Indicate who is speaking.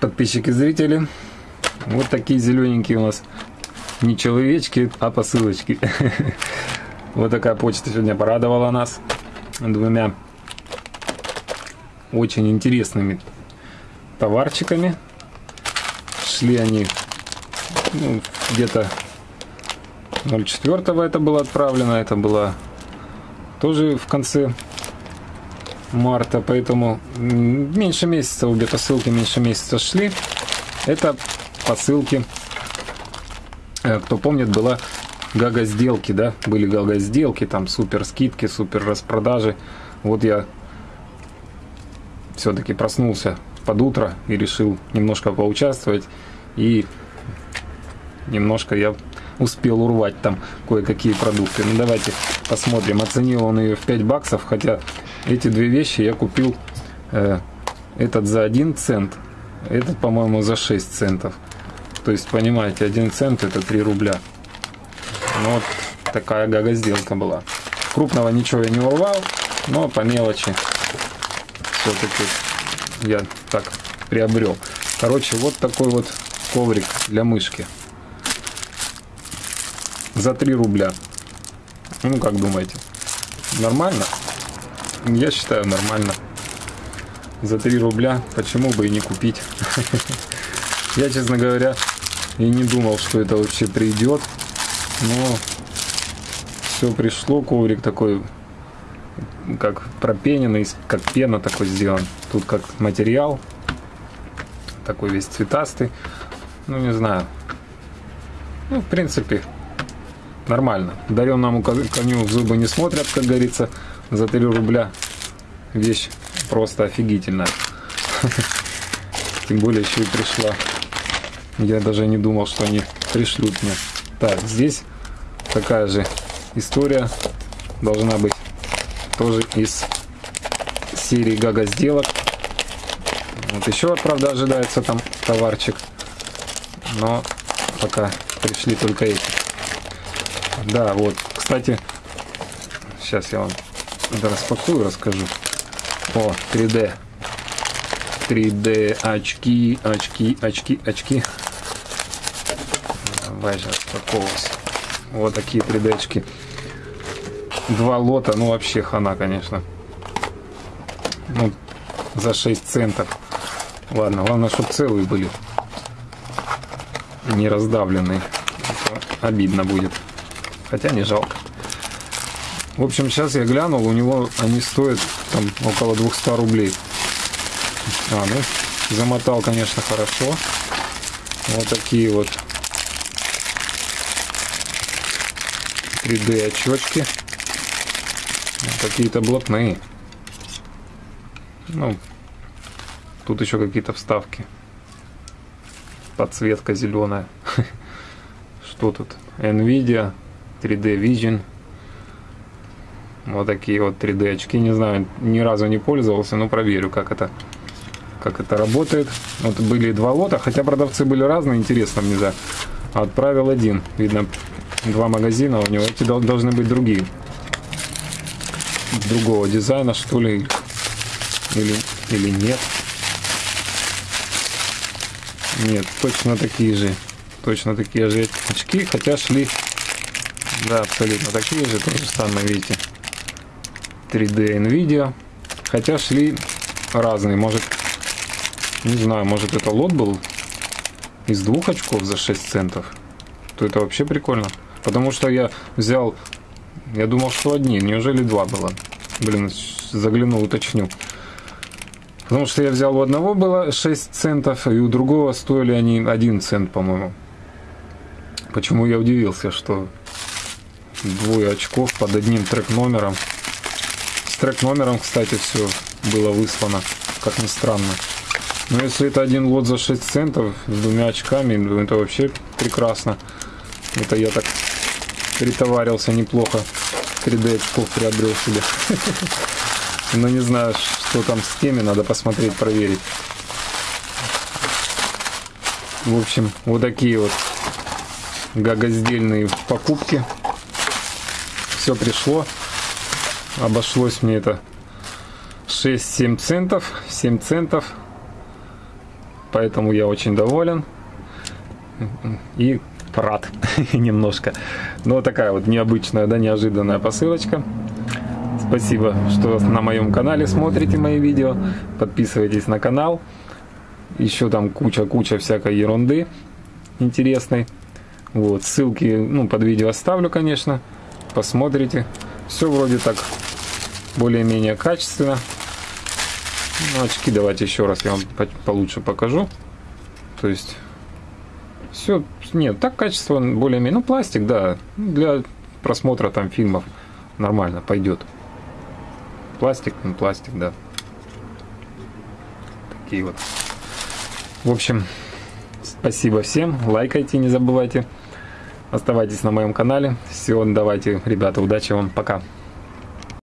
Speaker 1: Подписчики, зрители, вот такие зелененькие у нас не человечки, а посылочки. Вот такая почта сегодня порадовала нас двумя очень интересными товарчиками. Шли они ну, где-то 04 это было отправлено, это было тоже в конце марта, поэтому меньше месяца, обе посылки меньше месяца шли. Это посылки, э, кто помнит, была гага сделки, да, были гага сделки, там супер скидки, супер распродажи. Вот я все-таки проснулся под утро и решил немножко поучаствовать. И немножко я успел урвать там кое-какие продукты. Ну давайте посмотрим. Оценил он ее в 5 баксов, хотя эти две вещи я купил э, этот за 1 цент, этот, по-моему, за 6 центов. То есть, понимаете, 1 цент это 3 рубля. Ну, вот такая гага сделка была. Крупного ничего я не урвал, но по мелочи все-таки я так приобрел. Короче, вот такой вот коврик для мышки. За 3 рубля. Ну, как думаете? Нормально? Я считаю нормально. За 3 рубля почему бы и не купить. Я, честно говоря, и не думал, что это вообще придет. Но все пришло. Коврик такой, как пропененный, как пена такой сделан. Тут как материал. Такой весь цветастый. Ну, не знаю. Ну, в принципе, нормально. Даренному коню в зубы не смотрят, как говорится за 3 рубля вещь просто офигительная. Тем более еще и пришла. Я даже не думал, что они пришлют мне. Так, здесь такая же история должна быть тоже из серии Гага сделок. Вот еще, правда, ожидается там товарчик. Но пока пришли только эти. Да, вот. Кстати, сейчас я вам распакую, расскажу. О, 3D. 3D очки, очки, очки, очки. Давай же распаковывайся. Вот такие 3D очки. Два лота, ну вообще хана, конечно. Ну, за 6 центов. Ладно, главное, чтобы целые были. Не раздавленные. Это обидно будет. Хотя не жалко. В общем, сейчас я глянул, у него они стоят там около 200 рублей. А, ну, замотал, конечно, хорошо. Вот такие вот 3D очечки. Какие-то блатные. Ну, тут еще какие-то вставки. Подсветка зеленая. Что тут? Nvidia, 3D Vision. Вот такие вот 3D очки. Не знаю, ни разу не пользовался, но проверю, как это, как это работает. Вот были два лота, хотя продавцы были разные, интересно мне, да. Отправил один. Видно, два магазина у него. Эти должны быть другие. Другого дизайна, что ли. Или, или нет. Нет, точно такие же. Точно такие же очки, хотя шли да, абсолютно такие же, то же самое, видите. 3D NVIDIA. Хотя шли разные. Может, не знаю, может это лот был из двух очков за 6 центов. То это вообще прикольно. Потому что я взял, я думал, что одни. Неужели два было? Блин, заглянул, уточню. Потому что я взял у одного было 6 центов, и у другого стоили они 1 цент, по-моему. Почему я удивился, что двое очков под одним трек-номером трек номером, кстати, все было выслано, как ни странно. Но если это один лот за 6 центов с двумя очками, ну, это вообще прекрасно. Это я так притоварился неплохо. 3D очков приобрел себе. Но не знаю, что там с теми, надо посмотреть, проверить. В общем, вот такие вот гагоздельные покупки. Все пришло. Обошлось мне это 6-7 центов. 7 центов. поэтому я очень доволен и рад немножко. Но такая вот необычная, да, неожиданная посылочка. Спасибо, что на моем канале смотрите мои видео. Подписывайтесь на канал. Еще там куча-куча всякой ерунды интересной. Вот, ссылки ну, под видео оставлю, конечно. Посмотрите. Все вроде так более-менее качественно. Ну, очки давайте еще раз я вам получше покажу. То есть все, нет, так качество более-менее, ну пластик, да, для просмотра там фильмов нормально пойдет. Пластик, ну пластик, да. Такие вот. В общем, спасибо всем, лайкайте, не забывайте. Оставайтесь на моем канале. Все, давайте, ребята, удачи вам, пока.